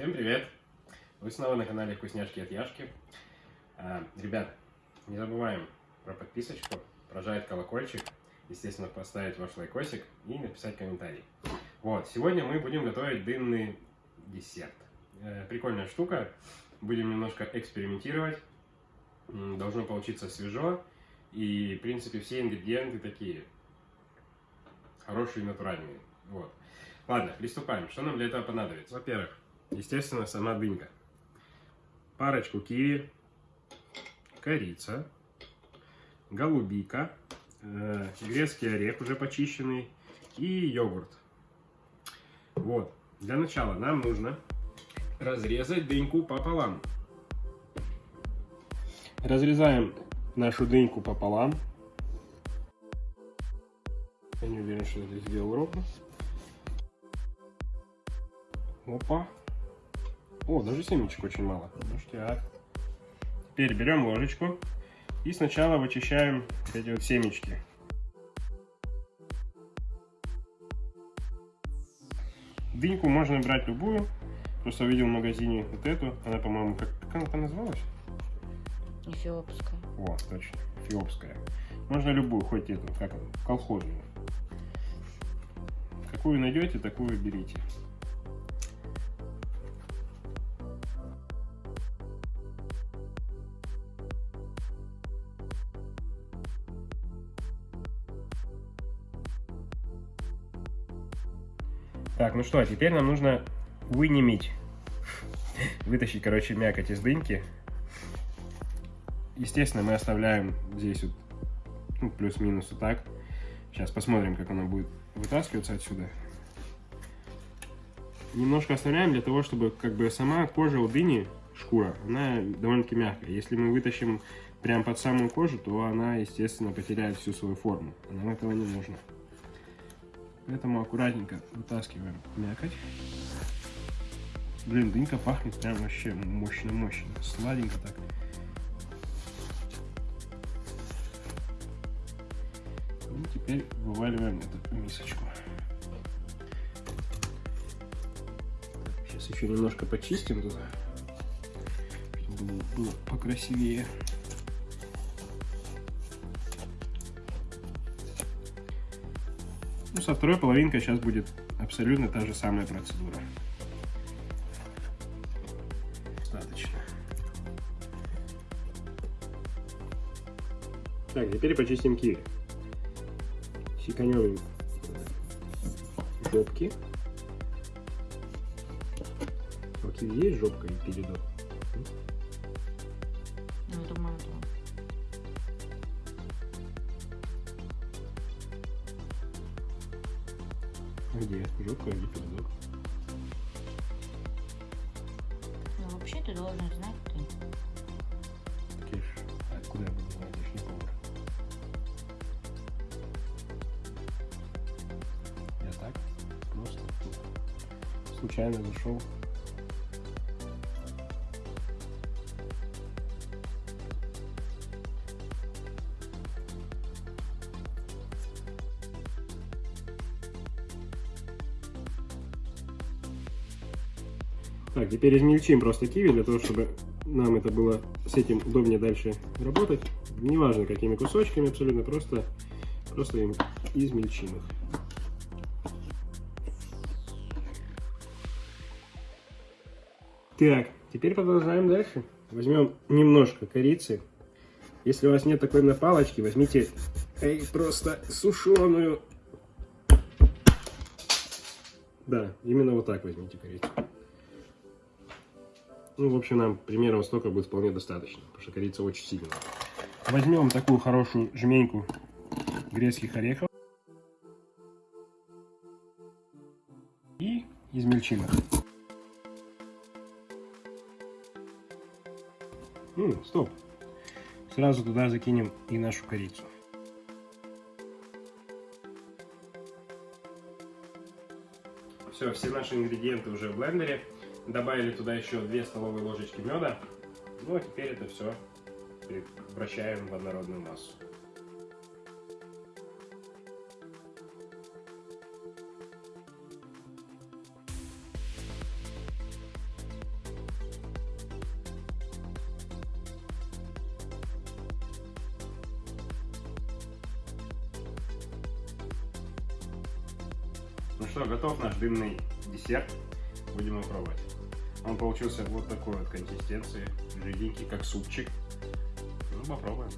Всем привет! Вы снова на канале Вкусняшки от Яшки. А, ребят, не забываем про подписочку, прожать колокольчик, естественно, поставить ваш лайкосик и написать комментарий. Вот, сегодня мы будем готовить дынный десерт. Э, прикольная штука, будем немножко экспериментировать. Должно получиться свежо. И, в принципе, все ингредиенты такие хорошие, натуральные. Вот. Ладно, приступаем. Что нам для этого понадобится? Во-первых, естественно, сама дынька. Парочку киви, корица, голубика, э, грецкий орех уже почищенный и йогурт. Вот. Для начала нам нужно разрезать дыньку пополам. Разрезаем нашу дыньку пополам. Я не уверен, что это сделал ровно. Опа. О, даже семечек очень мало. Ништяк. Теперь берем ложечку и сначала вычищаем эти вот семечки. Дыньку можно брать любую. Просто видел в магазине вот эту. Она, по-моему, как, как она там называлась? Эфиопская. О, точно, эфиопская. Можно любую, хоть эту, как колхозную. Какую найдете, такую берите. Так, ну что, а теперь нам нужно вынемить. Вытащить, короче, мякоть из дыньки. Естественно, мы оставляем здесь вот ну, плюс-минус вот так. Сейчас посмотрим, как она будет вытаскиваться отсюда. Немножко оставляем для того, чтобы как бы сама кожа у дыни, шкура, она довольно-таки мягкая. Если мы вытащим прям под самую кожу, то она, естественно, потеряет всю свою форму. Нам этого не нужно. Поэтому аккуратненько вытаскиваем мякоть. Блин, дынька пахнет прям вообще мощно-мощно. Сладенько так. И теперь вываливаем это в мисочку. Сейчас еще немножко почистим туда, чтобы было покрасивее. Ну, со второй половинкой сейчас будет абсолютно та же самая процедура. Достаточно. Так, теперь почистим киви. Секанем жопки. У киви есть жопка и передок? Где? Жопка или передок? Ну, вообще ты должен знать, ты. Киш, а откуда я буду знать, я не повар. Я так, просто тут случайно зашел. Так, теперь измельчим просто киви, для того, чтобы нам это было с этим удобнее дальше работать. Неважно, какими кусочками, абсолютно просто, просто им измельчим их. Так, теперь продолжаем дальше. Возьмем немножко корицы. Если у вас нет такой на палочке, возьмите эй, просто сушеную. Да, именно вот так возьмите корицу. Ну, в общем, нам примерно столько будет вполне достаточно, потому что корица очень сильная. Возьмем такую хорошую жменьку грецких орехов и измельчим их. М, стоп. Сразу туда закинем и нашу корицу. Все, все наши ингредиенты уже в блендере. Добавили туда еще 2 столовые ложечки меда. Ну а теперь это все вращаем в однородную массу. Ну что, готов наш дымный десерт. Будем его пробовать. Он получился вот такой вот консистенции. Жиденький, как супчик. Ну, попробуем.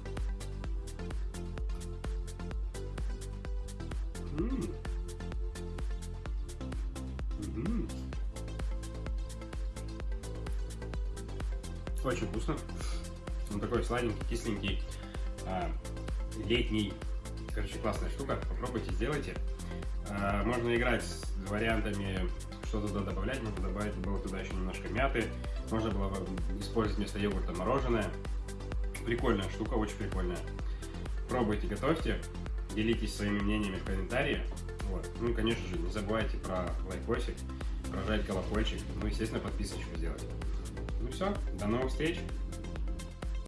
Очень вкусно. Он такой сладенький, кисленький, а, летний. Короче, классная штука. Попробуйте, сделайте. А, можно играть с вариантами, что туда добавлять. Можно добавить было туда еще немножко мяты. Можно было бы использовать вместо йогурта мороженое. Прикольная штука, очень прикольная. Пробуйте, готовьте. Делитесь своими мнениями в комментарии. Вот. Ну и, конечно же, не забывайте про лайкосик, прожать колокольчик. Ну, естественно, подписочку сделать. Ну все, до новых встреч!